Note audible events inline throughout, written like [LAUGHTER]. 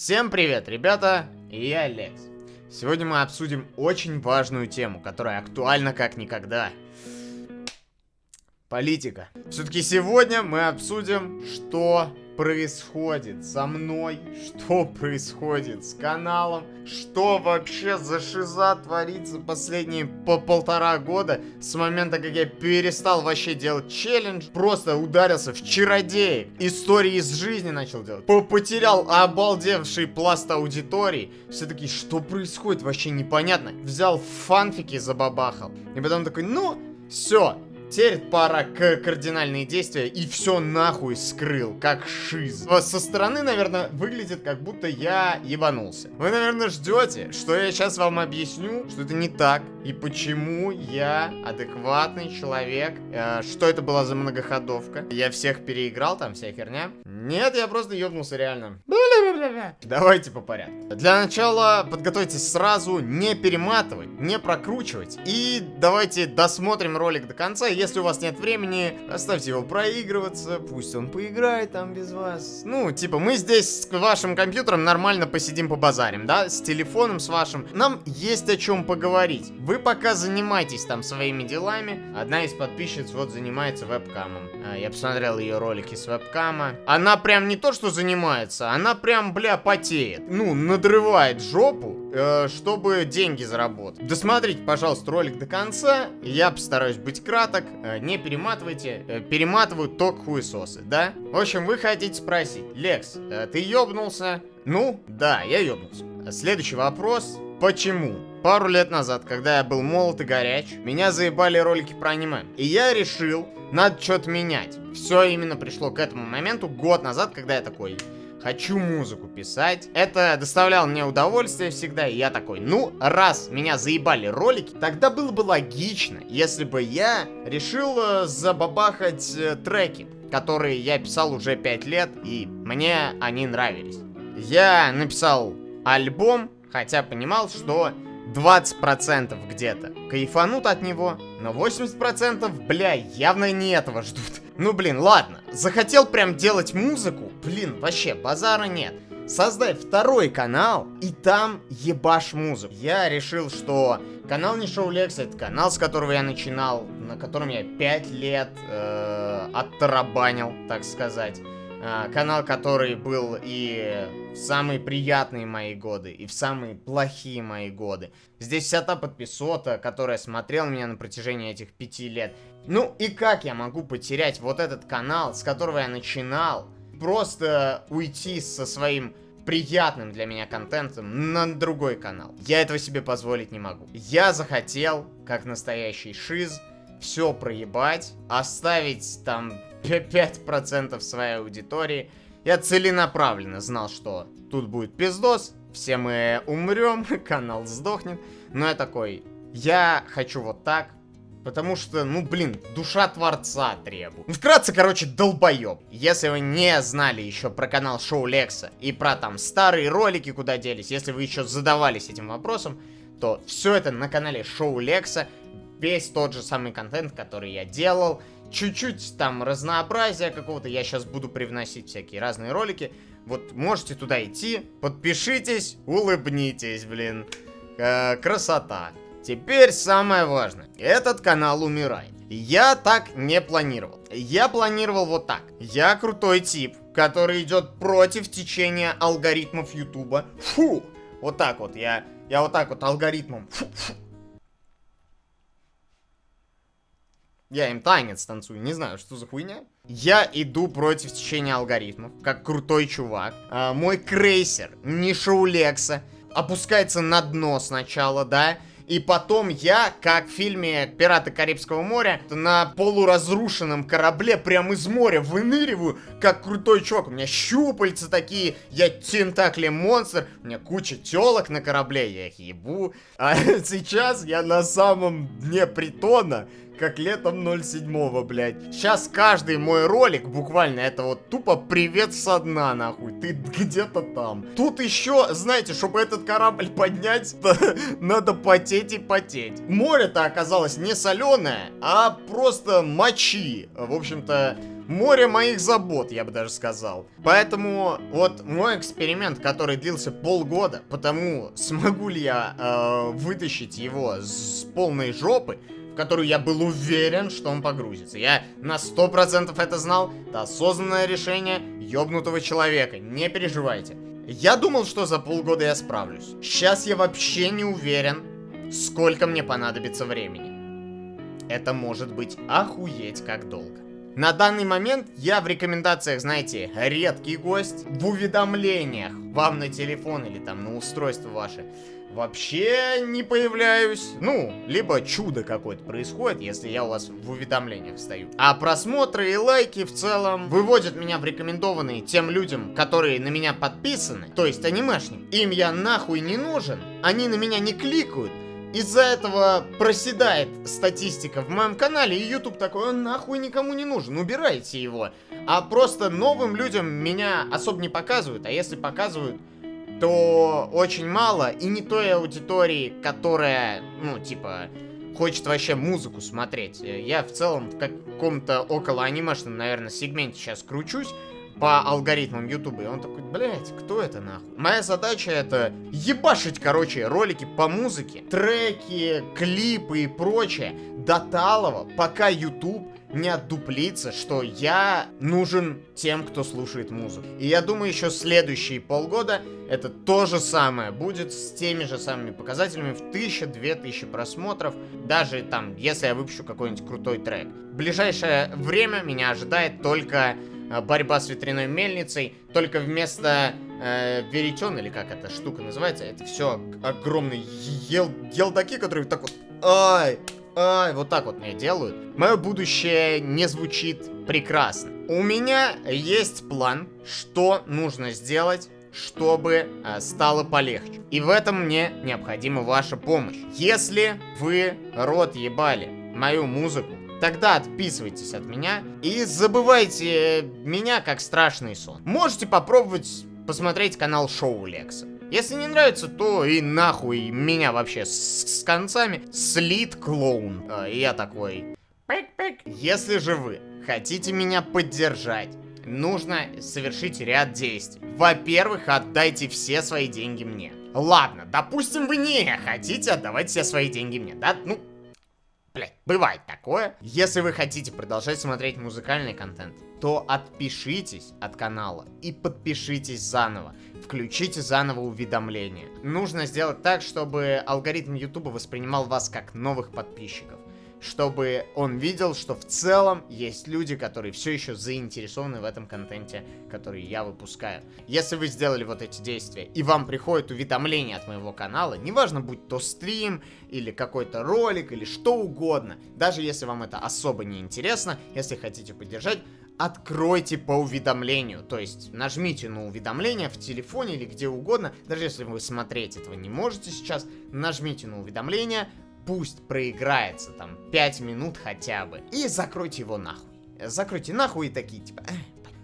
Всем привет, ребята, я Алекс. Сегодня мы обсудим очень важную тему, которая актуальна как никогда. Политика. Все-таки сегодня мы обсудим, что происходит со мной, что происходит с каналом, что вообще за шиза творится последние по полтора года с момента, как я перестал вообще делать челлендж, просто ударился в чародеек, истории из жизни начал делать, потерял обалдевший пласт аудитории, все-таки что происходит вообще непонятно, взял фанфики забабахал, и потом такой, ну, все, Теперь пора к кардинальные действия и все нахуй скрыл, как шиз. Со стороны, наверное, выглядит как будто я ебанулся. Вы, наверное, ждете, что я сейчас вам объясню, что это не так, и почему я адекватный человек, э, что это была за многоходовка. Я всех переиграл, там вся херня. Нет, я просто ебнулся реально. Давайте по порядку. Для начала подготовьтесь сразу, не перематывать, не прокручивать. И давайте досмотрим ролик до конца. Если у вас нет времени, оставьте его проигрываться, пусть он поиграет там без вас. Ну, типа, мы здесь с вашим компьютером нормально посидим по базарим, да? С телефоном с вашим. Нам есть о чем поговорить. Вы пока занимайтесь там своими делами. Одна из подписчиц вот занимается вебкамом. А, я посмотрел ее ролики с вебкама. Она прям не то, что занимается, она прям, бля, потеет. Ну, надрывает жопу, э, чтобы деньги заработать. Досмотрите, пожалуйста, ролик до конца. Я постараюсь быть краток. Э, не перематывайте. Э, перематывают только хуесосы, да? В общем, вы хотите спросить. Лекс, э, ты ёбнулся? Ну, да, я ёбнулся. Следующий вопрос. Почему? Пару лет назад, когда я был молод и горяч, меня заебали ролики про аниме. И я решил, надо что-то менять. Все именно пришло к этому моменту год назад, когда я такой, хочу музыку писать. Это доставляло мне удовольствие всегда, и я такой, ну, раз меня заебали ролики, тогда было бы логично, если бы я решил э, забабахать э, треки, которые я писал уже 5 лет, и мне они нравились. Я написал альбом, хотя понимал, что 20% где-то кайфанут от него, но 80% бля явно не этого ждут. Ну блин, ладно, захотел прям делать музыку, блин, вообще базара нет. Создай второй канал, и там ебашь музыку. Я решил, что канал не Шоу Лекс, это канал, с которого я начинал, на котором я 5 лет э, оттарабанил, так сказать. А, канал, который был и в самые приятные мои годы, и в самые плохие мои годы. Здесь вся та подписота, которая смотрела меня на протяжении этих пяти лет. Ну и как я могу потерять вот этот канал, с которого я начинал, просто уйти со своим приятным для меня контентом на другой канал. Я этого себе позволить не могу. Я захотел, как настоящий шиз, все проебать, оставить там 5% своей аудитории. Я целенаправленно знал, что тут будет пиздос, все мы умрем, [LAUGHS] канал сдохнет. Но я такой, я хочу вот так, Потому что, ну, блин, душа Творца требует. Вкратце, короче, долбоеб. Если вы не знали еще про канал Шоу Лекса и про там старые ролики, куда делись, если вы еще задавались этим вопросом, то все это на канале Шоу Лекса. Весь тот же самый контент, который я делал чуть-чуть там разнообразия какого-то. Я сейчас буду привносить всякие разные ролики. Вот можете туда идти, подпишитесь, улыбнитесь, блин. Э, красота. Теперь самое важное. Этот канал умирает. Я так не планировал. Я планировал вот так. Я крутой тип, который идет против течения алгоритмов Ютуба. Фу! Вот так вот. Я, я вот так вот алгоритмом. Фу, фу. Я им танец танцую, не знаю, что за хуйня. Я иду против течения алгоритмов, как крутой чувак. А, мой крейсер, не Шаулекса, опускается на дно сначала, да? И потом я, как в фильме «Пираты Карибского моря», на полуразрушенном корабле прямо из моря выныриваю, как крутой чувак. У меня щупальца такие, я тентакли монстр, у меня куча телок на корабле, я их ебу. А [LAUGHS] сейчас я на самом дне притона, как летом 07 блядь. Сейчас каждый мой ролик, буквально, это вот тупо привет со дна, нахуй. Ты где-то там. Тут еще, знаете, чтобы этот корабль поднять, [LAUGHS] надо потеть и потеть. Море-то оказалось не соленое, а просто мочи. В общем-то, море моих забот, я бы даже сказал. Поэтому вот мой эксперимент, который длился полгода, потому смогу ли я э, вытащить его с полной жопы, которую я был уверен, что он погрузится. Я на 100% это знал. Это осознанное решение ёбнутого человека. Не переживайте. Я думал, что за полгода я справлюсь. Сейчас я вообще не уверен, сколько мне понадобится времени. Это может быть охуеть как долго. На данный момент я в рекомендациях, знаете, редкий гость. В уведомлениях вам на телефон или там на устройство ваше вообще не появляюсь. Ну, либо чудо какое-то происходит, если я у вас в уведомлениях стою. А просмотры и лайки в целом выводят меня в рекомендованные тем людям, которые на меня подписаны, то есть анимешник. Им я нахуй не нужен, они на меня не кликают, из-за этого проседает статистика в моем канале, и YouTube такой, он нахуй никому не нужен, убирайте его. А просто новым людям меня особо не показывают, а если показывают, то очень мало, и не той аудитории, которая, ну, типа, хочет вообще музыку смотреть. Я в целом в каком-то около анимешном, наверное, сегменте сейчас кручусь, по алгоритмам Ютуба. И он такой, блять, кто это нахуй? Моя задача это ебашить, короче, ролики по музыке, треки, клипы и прочее до талого, пока Ютуб не отдуплится, что я нужен тем, кто слушает музыку. И я думаю, еще следующие полгода это то же самое будет с теми же самыми показателями в 1000-2000 просмотров, даже там, если я выпущу какой-нибудь крутой трек. В ближайшее время меня ожидает только борьба с ветряной мельницей, только вместо э, веретен, или как эта штука называется, это все огромные ел елдаки, которые так вот, ай, ай, вот так вот мне делают. Мое будущее не звучит прекрасно. У меня есть план, что нужно сделать, чтобы э, стало полегче. И в этом мне необходима ваша помощь. Если вы рот ебали мою музыку, Тогда отписывайтесь от меня и забывайте меня как страшный сон. Можете попробовать посмотреть канал Шоу Лекса. Если не нравится, то и нахуй меня вообще с, с концами. Слит клоун. А, я такой. Пик-пик. Если же вы хотите меня поддержать, нужно совершить ряд действий. Во-первых, отдайте все свои деньги мне. Ладно, допустим, вы не хотите отдавать все свои деньги мне, да? Ну, Блять, бывает такое. Если вы хотите продолжать смотреть музыкальный контент, то отпишитесь от канала и подпишитесь заново. Включите заново уведомления. Нужно сделать так, чтобы алгоритм YouTube воспринимал вас как новых подписчиков чтобы он видел, что в целом есть люди, которые все еще заинтересованы в этом контенте, который я выпускаю. Если вы сделали вот эти действия, и вам приходит уведомление от моего канала, неважно, будь то стрим, или какой-то ролик, или что угодно, даже если вам это особо не интересно, если хотите поддержать, откройте по уведомлению, то есть нажмите на уведомление в телефоне или где угодно, даже если вы смотреть этого не можете сейчас, нажмите на уведомление, пусть проиграется там 5 минут хотя бы. И закройте его нахуй. Закройте нахуй и такие типа...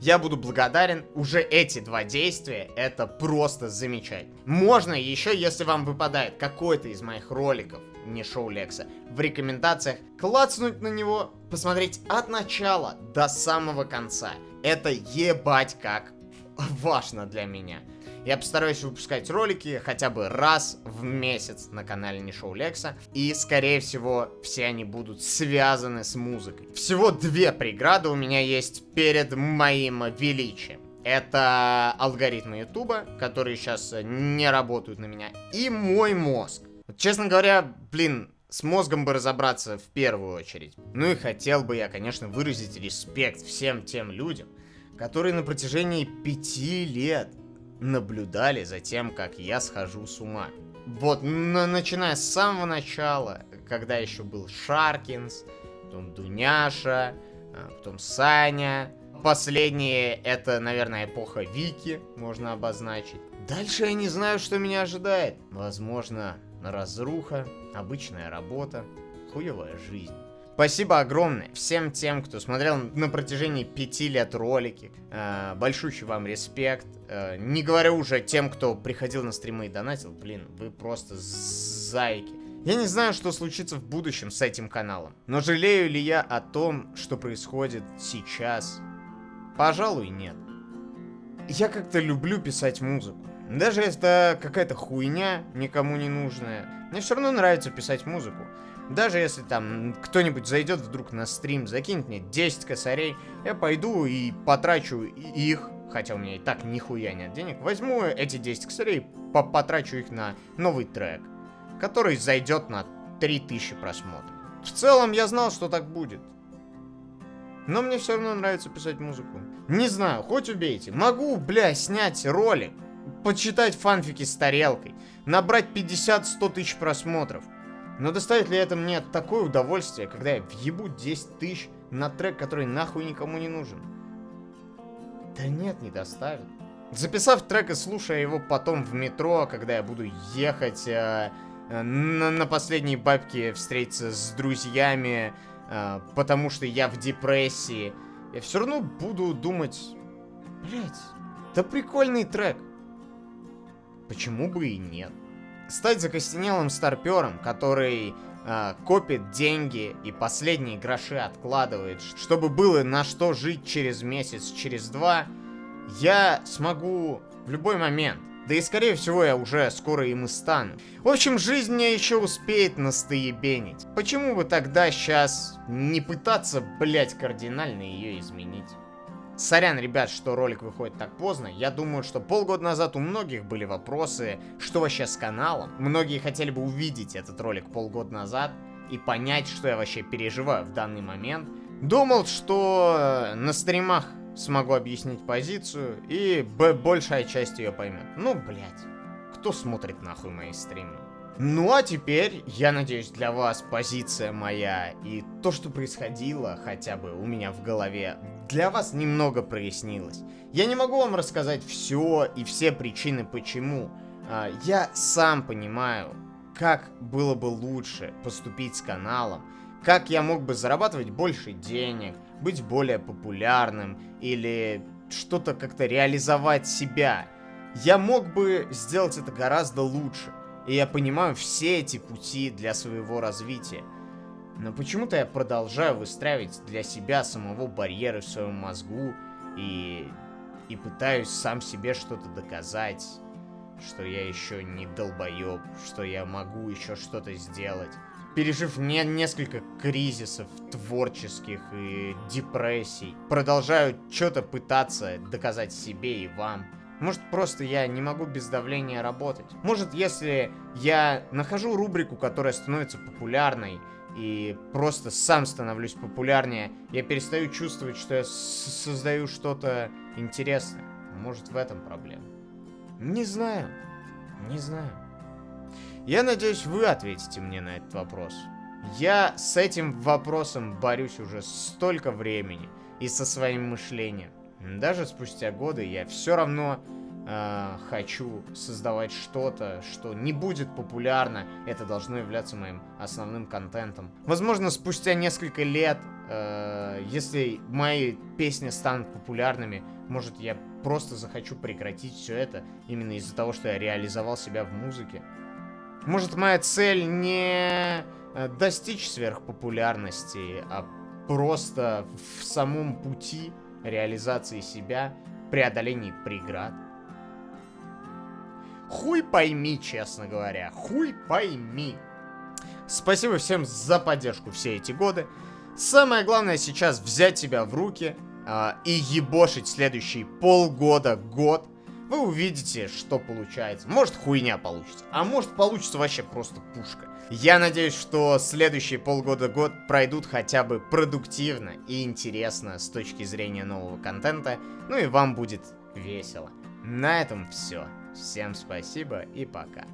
Я буду благодарен. Уже эти два действия, это просто замечательно. Можно еще, если вам выпадает какой-то из моих роликов, не шоу Лекса, в рекомендациях, клацнуть на него, посмотреть от начала до самого конца. Это ебать как важно для меня. Я постараюсь выпускать ролики хотя бы раз в месяц на канале Не Шоу Лекса. И, скорее всего, все они будут связаны с музыкой. Всего две преграды у меня есть перед моим величием. Это алгоритмы Ютуба, которые сейчас не работают на меня, и мой мозг. честно говоря, блин, с мозгом бы разобраться в первую очередь. Ну и хотел бы я, конечно, выразить респект всем тем людям, которые на протяжении пяти лет наблюдали за тем, как я схожу с ума. Вот, начиная с самого начала, когда еще был Шаркинс, потом Дуняша, а, потом Саня. Последнее, это, наверное, эпоха Вики, можно обозначить. Дальше я не знаю, что меня ожидает. Возможно, разруха, обычная работа, хуевая жизнь. Спасибо огромное всем тем, кто смотрел на протяжении пяти лет ролики. Э, большущий вам респект. Э, не говоря уже тем, кто приходил на стримы и донатил. Блин, вы просто зайки. Я не знаю, что случится в будущем с этим каналом. Но жалею ли я о том, что происходит сейчас? Пожалуй, нет. Я как-то люблю писать музыку. Даже если это какая-то хуйня, никому не нужная. Мне все равно нравится писать музыку. Даже если там кто-нибудь зайдет вдруг на стрим, закинет мне 10 косарей, я пойду и потрачу их, хотя у меня и так нихуя нет денег, возьму эти 10 косарей, по потрачу их на новый трек, который зайдет на 3000 просмотров. В целом я знал, что так будет. Но мне все равно нравится писать музыку. Не знаю, хоть убейте. Могу, бля, снять ролик, почитать фанфики с тарелкой, набрать 50-100 тысяч просмотров. Но доставит ли это мне такое удовольствие, когда я въебу 10 тысяч на трек, который нахуй никому не нужен? Да нет, не доставит. Записав трек и слушая его потом в метро, когда я буду ехать э, э, на, на последней бабке встретиться с друзьями, э, потому что я в депрессии, я все равно буду думать, блять, да прикольный трек. Почему бы и нет? Стать закостенелым старпером, который э, копит деньги и последние гроши откладывает, чтобы было на что жить через месяц, через два, я смогу в любой момент. Да и скорее всего я уже скоро им и стану. В общем, жизнь мне еще успеет настоебенить. Почему бы тогда сейчас не пытаться, блять, кардинально ее изменить? Сорян, ребят, что ролик выходит так поздно. Я думаю, что полгода назад у многих были вопросы, что вообще с каналом. Многие хотели бы увидеть этот ролик полгода назад и понять, что я вообще переживаю в данный момент. Думал, что э, на стримах смогу объяснить позицию, и большая часть ее поймет. Ну, блядь, кто смотрит нахуй мои стримы? Ну а теперь, я надеюсь, для вас позиция моя и то, что происходило хотя бы у меня в голове для вас немного прояснилось. Я не могу вам рассказать все и все причины почему. А, я сам понимаю, как было бы лучше поступить с каналом, как я мог бы зарабатывать больше денег, быть более популярным или что-то как-то реализовать себя. Я мог бы сделать это гораздо лучше. И я понимаю все эти пути для своего развития. Но почему-то я продолжаю выстраивать для себя самого барьеры в своем мозгу и, и пытаюсь сам себе что-то доказать, что я еще не долбоеб, что я могу еще что-то сделать. Пережив не несколько кризисов творческих и депрессий, продолжаю что-то пытаться доказать себе и вам. Может, просто я не могу без давления работать. Может, если я нахожу рубрику, которая становится популярной, и просто сам становлюсь популярнее, я перестаю чувствовать, что я создаю что-то интересное. Может, в этом проблема. Не знаю. Не знаю. Я надеюсь, вы ответите мне на этот вопрос. Я с этим вопросом борюсь уже столько времени и со своим мышлением. Даже спустя годы я все равно э, хочу создавать что-то, что не будет популярно, это должно являться моим основным контентом. Возможно, спустя несколько лет, э, если мои песни станут популярными, может, я просто захочу прекратить все это именно из-за того, что я реализовал себя в музыке. Может, моя цель не э, достичь сверхпопулярности, а просто в самом пути реализации себя, преодолении преград. Хуй пойми, честно говоря. Хуй пойми. Спасибо всем за поддержку все эти годы. Самое главное сейчас взять себя в руки э, и ебошить следующие полгода, год. Вы увидите, что получается. Может хуйня получится, а может получится вообще просто пушка. Я надеюсь, что следующие полгода-год пройдут хотя бы продуктивно и интересно с точки зрения нового контента. Ну и вам будет весело. На этом все. Всем спасибо и пока.